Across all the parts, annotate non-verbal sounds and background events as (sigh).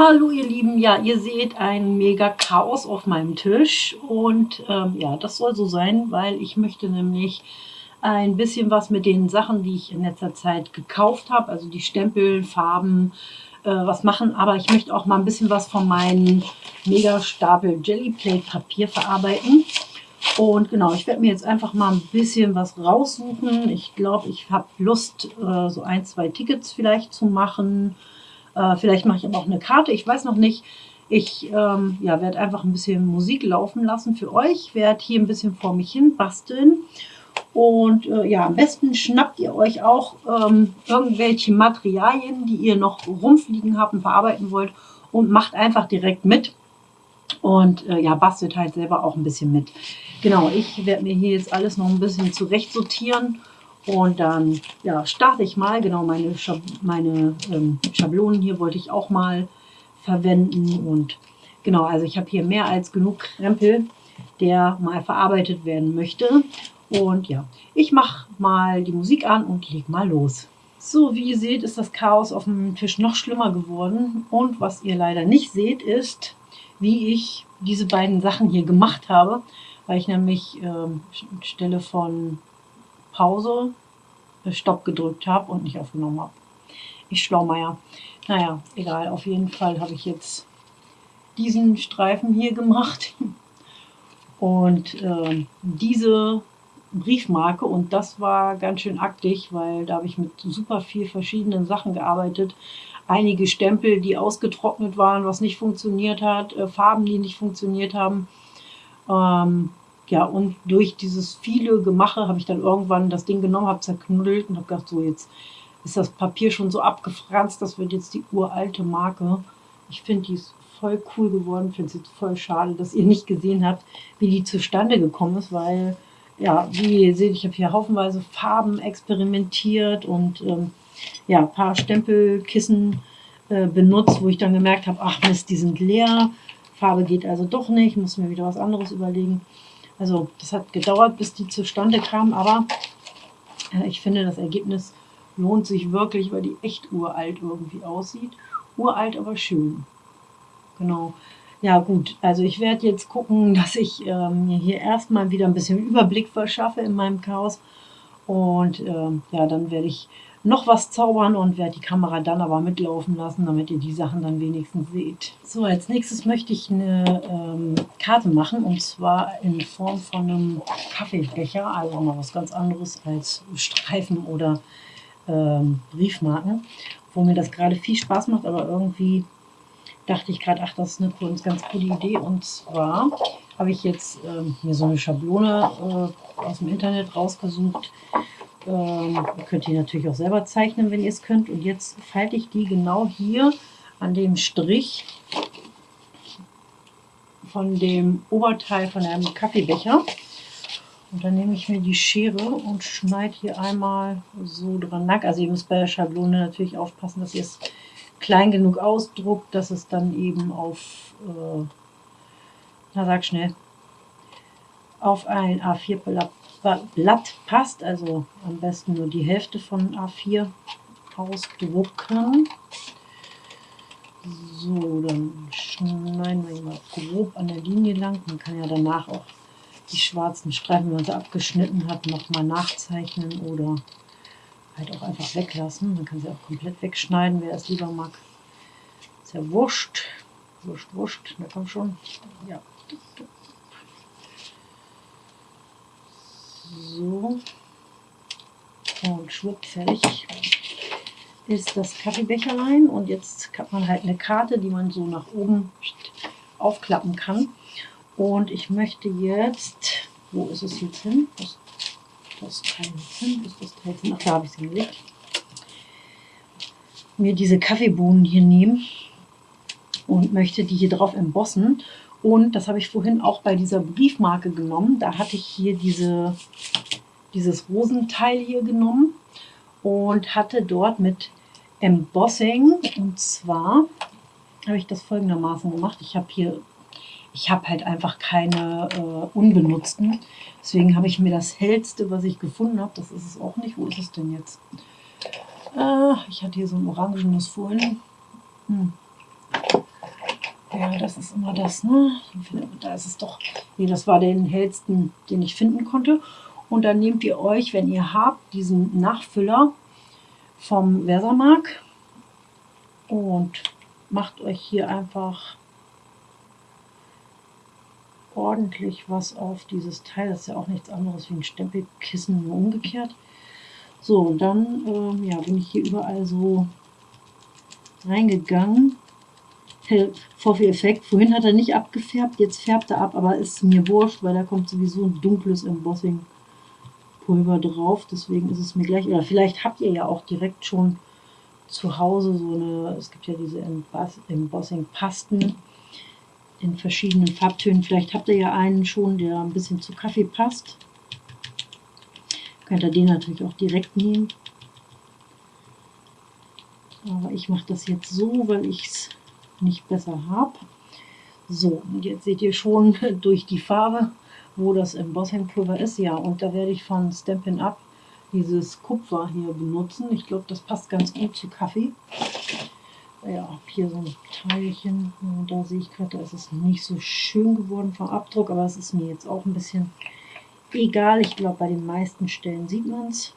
Hallo ihr Lieben, ja ihr seht ein mega Chaos auf meinem Tisch. Und ähm, ja das soll so sein, weil ich möchte nämlich ein bisschen was mit den Sachen, die ich in letzter Zeit gekauft habe, also die Stempel, Farben, äh, was machen, aber ich möchte auch mal ein bisschen was von meinem mega Stapel Jellyplate Papier verarbeiten. Und genau, ich werde mir jetzt einfach mal ein bisschen was raussuchen. Ich glaube, ich habe Lust, äh, so ein, zwei Tickets vielleicht zu machen, äh, vielleicht mache ich aber auch eine Karte, ich weiß noch nicht. Ich ähm, ja, werde einfach ein bisschen Musik laufen lassen für euch, werde hier ein bisschen vor mich hin basteln. Und äh, ja, am besten schnappt ihr euch auch ähm, irgendwelche Materialien, die ihr noch rumfliegen habt und verarbeiten wollt und macht einfach direkt mit. Und äh, ja, bastelt halt selber auch ein bisschen mit. Genau, ich werde mir hier jetzt alles noch ein bisschen zurecht sortieren und dann ja, starte ich mal, genau meine, Schab meine ähm, Schablonen hier wollte ich auch mal verwenden. Und genau, also ich habe hier mehr als genug Krempel, der mal verarbeitet werden möchte. Und ja, ich mache mal die Musik an und leg mal los. So, wie ihr seht, ist das Chaos auf dem Tisch noch schlimmer geworden. Und was ihr leider nicht seht, ist, wie ich diese beiden Sachen hier gemacht habe, weil ich nämlich ähm, Stelle von Pause, äh, Stopp gedrückt habe und nicht aufgenommen habe. Ich Schlaumeier. Naja, egal. Auf jeden Fall habe ich jetzt diesen Streifen hier gemacht. (laughs) Und äh, diese Briefmarke und das war ganz schön aktig, weil da habe ich mit super viel verschiedenen Sachen gearbeitet. Einige Stempel, die ausgetrocknet waren, was nicht funktioniert hat, äh, Farben, die nicht funktioniert haben. Ähm, ja, und durch dieses viele Gemache habe ich dann irgendwann das Ding genommen, habe zerknuddelt und habe gedacht, so jetzt ist das Papier schon so abgefranst, das wird jetzt die uralte Marke. Ich finde, die ist voll cool geworden, finde es jetzt voll schade, dass ihr nicht gesehen habt, wie die zustande gekommen ist, weil, ja, wie ihr seht, ich habe hier haufenweise Farben experimentiert und ähm, ja, ein paar Stempelkissen äh, benutzt, wo ich dann gemerkt habe, ach Mist, die sind leer, Farbe geht also doch nicht, muss mir wieder was anderes überlegen. Also das hat gedauert, bis die zustande kam, aber äh, ich finde, das Ergebnis lohnt sich wirklich, weil die echt uralt irgendwie aussieht. Uralt, aber schön. Genau. Ja gut, also ich werde jetzt gucken, dass ich ähm, mir hier erstmal wieder ein bisschen Überblick verschaffe in meinem Chaos. Und ähm, ja, dann werde ich noch was zaubern und werde die Kamera dann aber mitlaufen lassen, damit ihr die Sachen dann wenigstens seht. So, als nächstes möchte ich eine ähm, Karte machen und zwar in Form von einem Kaffeebecher, also mal was ganz anderes als Streifen oder ähm, Briefmarken, wo mir das gerade viel Spaß macht, aber irgendwie dachte ich gerade, ach, das ist eine ganz, ganz coole Idee und zwar habe ich jetzt ähm, mir so eine Schablone äh, aus dem Internet rausgesucht, ähm, ihr könnt die natürlich auch selber zeichnen, wenn ihr es könnt. Und jetzt falte ich die genau hier an dem Strich von dem Oberteil von einem Kaffeebecher. Und dann nehme ich mir die Schere und schneide hier einmal so dran nack. Also ihr müsst bei der Schablone natürlich aufpassen, dass ihr es klein genug ausdruckt, dass es dann eben auf, äh, na sag schnell, auf ein A4-Blatt Blatt passt, also am besten nur die Hälfte von A4 ausdrucken. So, dann schneiden wir mal grob an der Linie lang. Man kann ja danach auch die schwarzen Streifen, wenn man sie abgeschnitten hat, nochmal nachzeichnen oder halt auch einfach weglassen. Man kann sie auch komplett wegschneiden, wer es lieber mag. Ist ja wurscht. Wurscht, wurscht. Na komm schon. Ja. So. Und schwupp, fertig ist das Kaffeebecherlein. Und jetzt hat man halt eine Karte, die man so nach oben aufklappen kann. Und ich möchte jetzt, wo ist es jetzt hin? Das, das Teil hin, ist das Teil hin? Ach, da habe ich sie gelegt. Mir diese Kaffeebohnen hier nehmen und möchte die hier drauf embossen. Und das habe ich vorhin auch bei dieser Briefmarke genommen. Da hatte ich hier diese, dieses Rosenteil hier genommen und hatte dort mit Embossing, und zwar habe ich das folgendermaßen gemacht. Ich habe hier, ich habe halt einfach keine äh, unbenutzten. Deswegen habe ich mir das hellste, was ich gefunden habe, das ist es auch nicht. Wo ist es denn jetzt? Äh, ich hatte hier so ein orangenes vorhin. Hm. Ja, das ist immer das, ne? Da ist es doch. Nee, das war den hellsten, den ich finden konnte. Und dann nehmt ihr euch, wenn ihr habt, diesen Nachfüller vom Versamark und macht euch hier einfach ordentlich was auf dieses Teil. Das ist ja auch nichts anderes wie ein Stempelkissen, nur umgekehrt. So, und dann ähm, ja, bin ich hier überall so reingegangen. Vorführeffekt. Vorhin hat er nicht abgefärbt, jetzt färbt er ab, aber ist mir wurscht, weil da kommt sowieso ein dunkles Embossing-Pulver drauf. Deswegen ist es mir gleich, oder vielleicht habt ihr ja auch direkt schon zu Hause so eine, es gibt ja diese Embossing-Pasten in verschiedenen Farbtönen. Vielleicht habt ihr ja einen schon, der ein bisschen zu Kaffee passt. Könnt ihr den natürlich auch direkt nehmen. Aber ich mache das jetzt so, weil ich es nicht besser habe. So, und jetzt seht ihr schon (laughs) durch die Farbe, wo das Embossing-Pulver ist. Ja, und da werde ich von Stampin' Up dieses Kupfer hier benutzen. Ich glaube, das passt ganz gut zu Kaffee. Ja, hier so ein Teilchen. Und da sehe ich gerade, da ist es nicht so schön geworden vom Abdruck, aber es ist mir jetzt auch ein bisschen egal. Ich glaube, bei den meisten Stellen sieht man es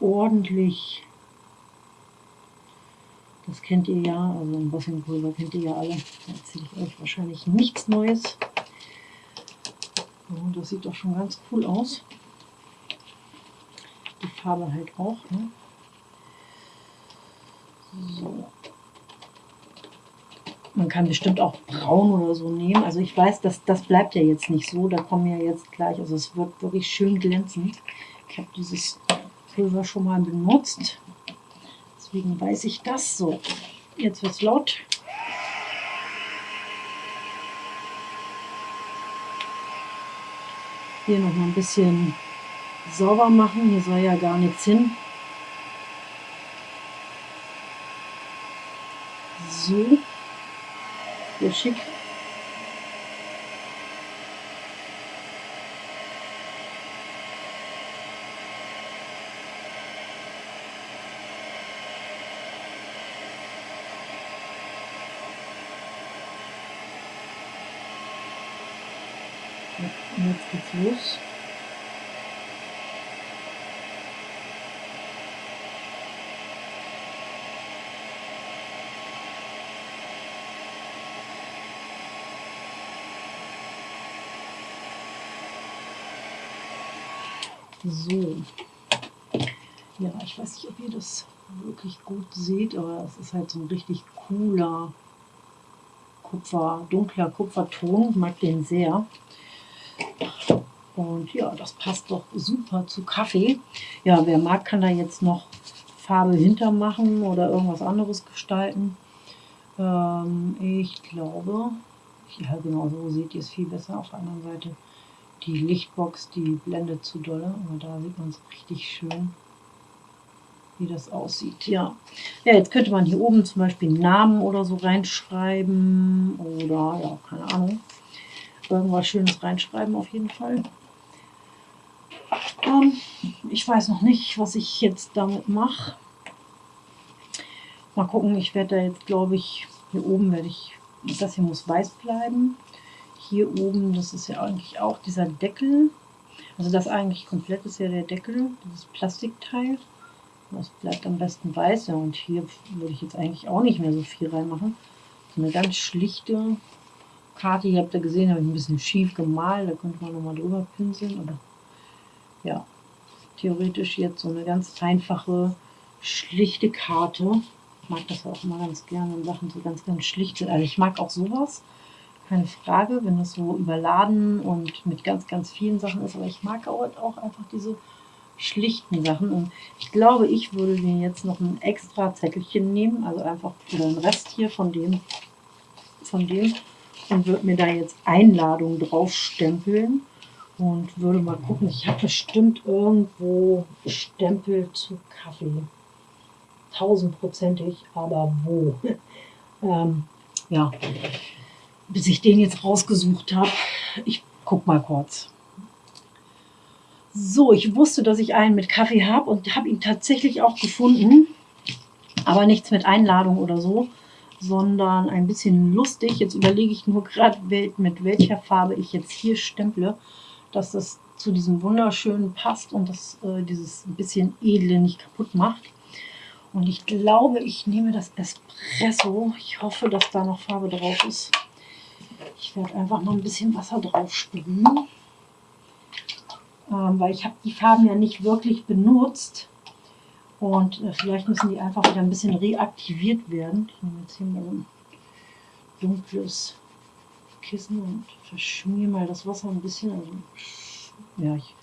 ordentlich. Das kennt ihr ja, also ein Bossingpulver kennt ihr ja alle. Da erzähle ich euch wahrscheinlich nichts Neues. Und das sieht doch schon ganz cool aus. Die Farbe halt auch. Ne? So. Man kann bestimmt auch braun oder so nehmen. Also ich weiß, dass das bleibt ja jetzt nicht so. Da kommen ja jetzt gleich, also es wird wirklich schön glänzend. Ich habe dieses Pulver schon mal benutzt. Deswegen weiß ich das so. Jetzt wird es laut. Hier noch mal ein bisschen sauber machen. Hier soll ja gar nichts hin. So. Sehr schick. Und jetzt geht's los. So. Ja, ich weiß nicht, ob ihr das wirklich gut seht, aber es ist halt so ein richtig cooler Kupfer, dunkler Kupferton. Ich mag den sehr. Und ja, das passt doch super zu Kaffee. Ja, wer mag, kann da jetzt noch Farbe hintermachen oder irgendwas anderes gestalten. Ähm, ich glaube, ja genau so seht ihr es viel besser auf der anderen Seite die Lichtbox, die blendet zu dolle, aber da sieht man es richtig schön, wie das aussieht. Ja. ja, jetzt könnte man hier oben zum Beispiel Namen oder so reinschreiben oder, ja, keine Ahnung, irgendwas Schönes reinschreiben auf jeden Fall. Ähm, ich weiß noch nicht, was ich jetzt damit mache. Mal gucken, ich werde da jetzt, glaube ich, hier oben werde ich, das hier muss weiß bleiben hier oben, das ist ja eigentlich auch dieser Deckel. Also das eigentlich komplett ist ja der Deckel, dieses Plastikteil. Das bleibt am besten weiß. Ja, und hier würde ich jetzt eigentlich auch nicht mehr so viel reinmachen. So eine ganz schlichte Karte. Ihr habt ja gesehen, habe ich ein bisschen schief gemalt. Da könnte man nochmal drüber pinseln. Aber ja, theoretisch jetzt so eine ganz einfache, schlichte Karte. Ich mag das auch immer ganz gerne, wenn Sachen so ganz, ganz schlicht sind. Also ich mag auch sowas keine Frage, wenn das so überladen und mit ganz, ganz vielen Sachen ist. Aber ich mag auch einfach diese schlichten Sachen. Und ich glaube, ich würde mir jetzt noch ein extra Zettelchen nehmen, also einfach den Rest hier von dem, von dem und würde mir da jetzt Einladung drauf stempeln und würde mal gucken. Ich habe bestimmt irgendwo Stempel zu Kaffee. Tausendprozentig, aber wo? (laughs) ähm, ja, bis ich den jetzt rausgesucht habe. Ich guck mal kurz. So, ich wusste, dass ich einen mit Kaffee habe und habe ihn tatsächlich auch gefunden. Aber nichts mit Einladung oder so. sondern ein bisschen lustig. Jetzt überlege ich nur gerade, mit welcher Farbe ich jetzt hier stemple, dass das zu diesem wunderschönen passt und das äh, dieses bisschen edle nicht kaputt macht. Und ich glaube, ich nehme das Espresso. Ich hoffe, dass da noch Farbe drauf ist. Ich werde einfach mal ein bisschen Wasser drauf sprühen. Ähm, weil ich habe die Farben ja nicht wirklich benutzt. Und äh, vielleicht müssen die einfach wieder ein bisschen reaktiviert werden. Ich nehme jetzt hier mal ein dunkles Kissen und verschmier mal das Wasser ein bisschen. Also, ja, ich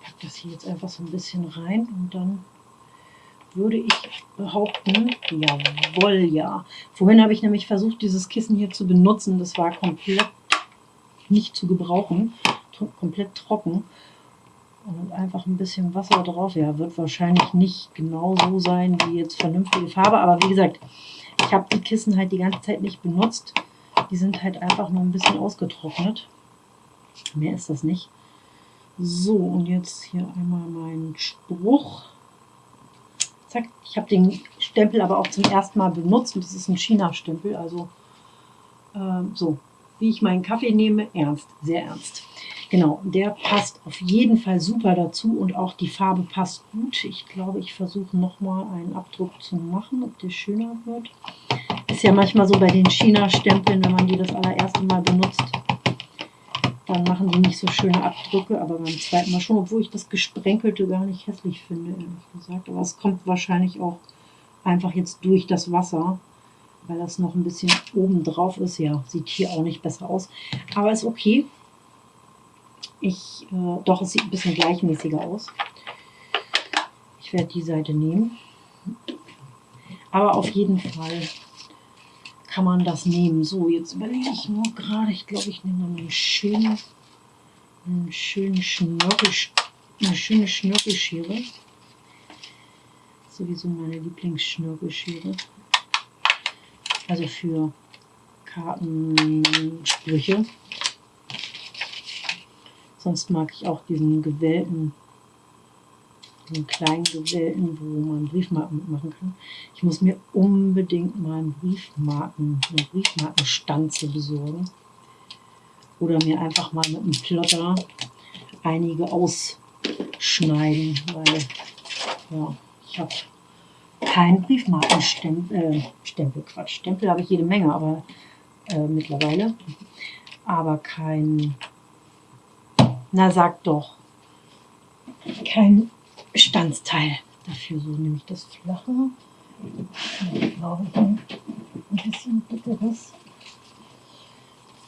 packe das hier jetzt einfach so ein bisschen rein und dann würde ich behaupten, jawohl, ja. Vorhin habe ich nämlich versucht, dieses Kissen hier zu benutzen. Das war komplett nicht zu gebrauchen, komplett trocken. Und einfach ein bisschen Wasser drauf. Ja, wird wahrscheinlich nicht genau so sein wie jetzt vernünftige Farbe. Aber wie gesagt, ich habe die Kissen halt die ganze Zeit nicht benutzt. Die sind halt einfach nur ein bisschen ausgetrocknet. Mehr ist das nicht. So, und jetzt hier einmal mein Spruch. Zack, ich habe den Stempel aber auch zum ersten Mal benutzt. Und das ist ein China-Stempel. Also ähm, so, wie ich meinen Kaffee nehme, ernst, sehr ernst. Genau, der passt auf jeden Fall super dazu und auch die Farbe passt gut. Ich glaube, ich versuche nochmal einen Abdruck zu machen, ob der schöner wird. Ist ja manchmal so bei den China-Stempeln, wenn man die das allererste Mal benutzt, dann machen die nicht so schöne Abdrücke, aber beim zweiten Mal schon, obwohl ich das Gesprenkelte gar nicht hässlich finde, ehrlich gesagt. Aber es kommt wahrscheinlich auch einfach jetzt durch das Wasser, weil das noch ein bisschen oben drauf ist. Ja, sieht hier auch nicht besser aus, aber ist okay. Ich, äh, doch, es sieht ein bisschen gleichmäßiger aus. Ich werde die Seite nehmen. Aber auf jeden Fall kann man das nehmen. So, jetzt überlege ich nur gerade, ich glaube, ich nehme einen schönen, einen schönen Schnörkel, eine schöne Schnörkelschere. Sowieso meine Lieblingsschnörkelschere. Also für Kartensprüche. Sonst mag ich auch diesen gewählten, diesen kleinen gewählten, wo man Briefmarken mitmachen kann. Ich muss mir unbedingt mal einen Briefmarken, eine Briefmarkenstanze besorgen. Oder mir einfach mal mit einem Plotter einige ausschneiden, weil ja, ich habe keinen Briefmarkenstempel, äh, Stempel, Quatsch, Stempel habe ich jede Menge, aber äh, mittlerweile, aber kein na, sag doch. Kein Bestandteil dafür. So nehme ich das flache. Ich ein bisschen dickeres.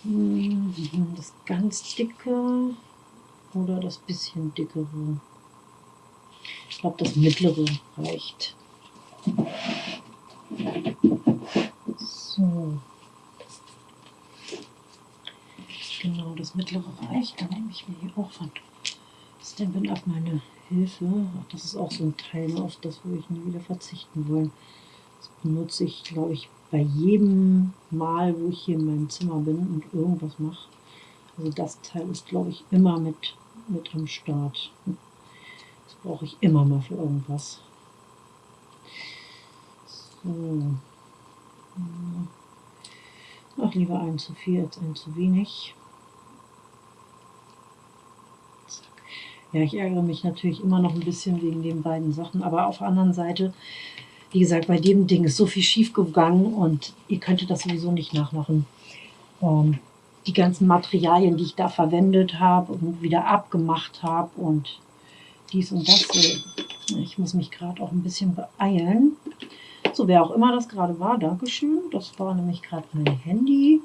Hm, das ganz dicke oder das bisschen dickere. Ich glaube, das mittlere reicht. So. Genau, das mittlere reicht. Dann nehme ich mir hier auch von Stampin' Up meine Hilfe. Das ist auch so ein Teil, auf das würde ich nie wieder verzichten wollen. Das benutze ich, glaube ich, bei jedem Mal, wo ich hier in meinem Zimmer bin und irgendwas mache. Also das Teil ist, glaube ich, immer mit, mit am Start. Das brauche ich immer mal für irgendwas. So. Ach, lieber ein zu viel als ein zu wenig. Ja, ich ärgere mich natürlich immer noch ein bisschen wegen den beiden Sachen, aber auf der anderen Seite, wie gesagt, bei dem Ding ist so viel schief gegangen und ihr könntet das sowieso nicht nachmachen. Ähm, die ganzen Materialien, die ich da verwendet habe und wieder abgemacht habe und dies und das. Ich muss mich gerade auch ein bisschen beeilen. So, wer auch immer das gerade war, Dankeschön. Das war nämlich gerade mein Handy,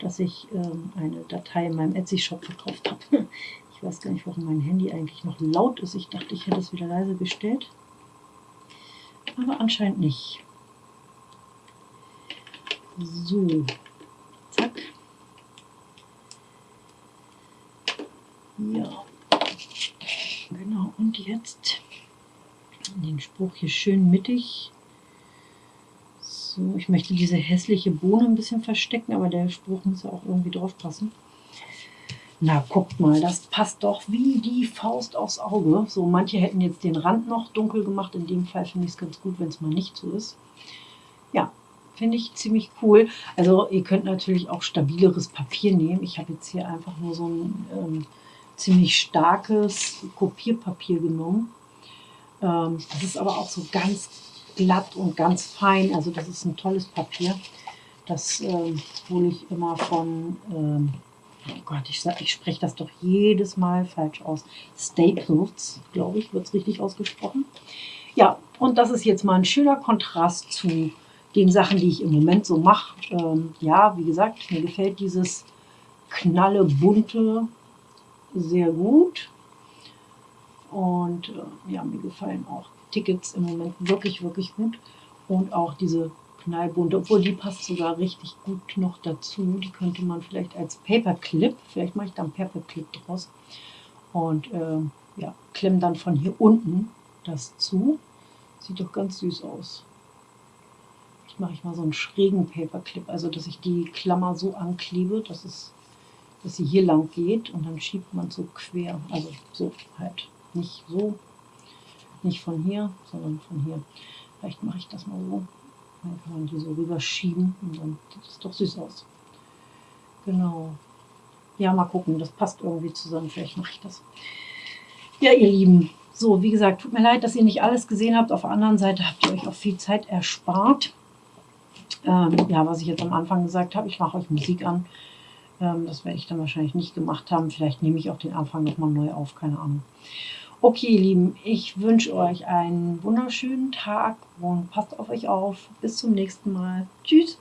dass ich ähm, eine Datei in meinem Etsy-Shop verkauft habe. (laughs) Weiß gar nicht, warum mein Handy eigentlich noch laut ist. Ich dachte, ich hätte es wieder leise gestellt. Aber anscheinend nicht. So, zack. Ja, genau. Und jetzt den Spruch hier schön mittig. So, ich möchte diese hässliche Bohne ein bisschen verstecken, aber der Spruch muss ja auch irgendwie drauf passen. Na, guckt mal, das passt doch wie die Faust aufs Auge. So, manche hätten jetzt den Rand noch dunkel gemacht. In dem Fall finde ich es ganz gut, wenn es mal nicht so ist. Ja, finde ich ziemlich cool. Also ihr könnt natürlich auch stabileres Papier nehmen. Ich habe jetzt hier einfach nur so ein ähm, ziemlich starkes Kopierpapier genommen. Ähm, das ist aber auch so ganz glatt und ganz fein. Also das ist ein tolles Papier. Das ähm, hole ich immer von, ähm, oh Gott, ich, ich spreche das doch jedes Mal falsch aus. Staples, glaube ich, wird es richtig ausgesprochen. Ja, und das ist jetzt mal ein schöner Kontrast zu den Sachen, die ich im Moment so mache. Ähm, ja, wie gesagt, mir gefällt dieses knalle bunte sehr gut. Und äh, ja, mir gefallen auch Tickets im Moment wirklich, wirklich gut. Und auch diese knallbunte, obwohl die passt sogar richtig gut noch dazu. Die könnte man vielleicht als Paperclip, vielleicht mache ich da einen Paperclip draus. Und äh, ja, klemm dann von hier unten das zu. Sieht doch ganz süß aus. Jetzt mache ich mal so einen schrägen Paperclip, also dass ich die Klammer so anklebe, dass, es, dass sie hier lang geht und dann schiebt man so quer, also so halt. Nicht so, nicht von hier, sondern von hier. Vielleicht mache ich das mal so. Dann kann man die so rüberschieben und dann sieht es doch süß aus. Genau. Ja, mal gucken, das passt irgendwie zusammen. Vielleicht mache ich das. Ja, ihr Lieben, so, wie gesagt, tut mir leid, dass ihr nicht alles gesehen habt. Auf der anderen Seite habt ihr euch auch viel Zeit erspart. Ähm, ja, was ich jetzt am Anfang gesagt habe, ich mache euch Musik an. Ähm, das werde ich dann wahrscheinlich nicht gemacht haben. Vielleicht nehme ich auch den Anfang nochmal neu auf, keine Ahnung. Okay, ihr Lieben, ich wünsche euch einen wunderschönen Tag und passt auf euch auf. Bis zum nächsten Mal. Tschüss.